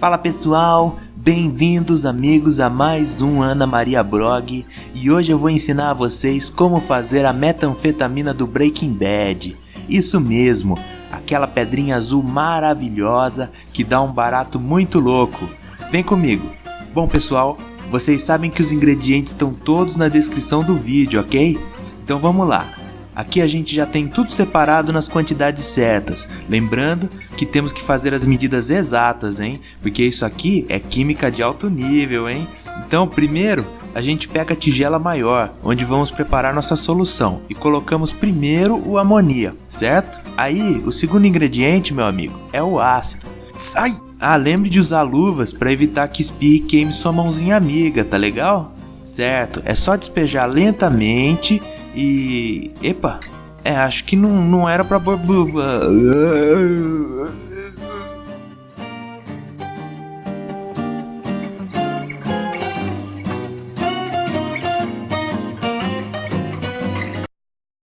Fala pessoal, bem-vindos amigos a mais um Ana Maria Blog e hoje eu vou ensinar a vocês como fazer a metanfetamina do Breaking Bad. Isso mesmo, aquela pedrinha azul maravilhosa que dá um barato muito louco. Vem comigo. Bom pessoal, vocês sabem que os ingredientes estão todos na descrição do vídeo, ok? Então vamos lá. Aqui a gente já tem tudo separado nas quantidades certas. Lembrando que temos que fazer as medidas exatas, hein? Porque isso aqui é química de alto nível, hein? Então, primeiro, a gente pega a tigela maior, onde vamos preparar nossa solução, e colocamos primeiro o amoníaco, certo? Aí, o segundo ingrediente, meu amigo, é o ácido. Sai! Ah, lembre de usar luvas para evitar que espirre e queime sua mãozinha amiga, tá legal? Certo, é só despejar lentamente e... Epa, é, acho que não, não era pra...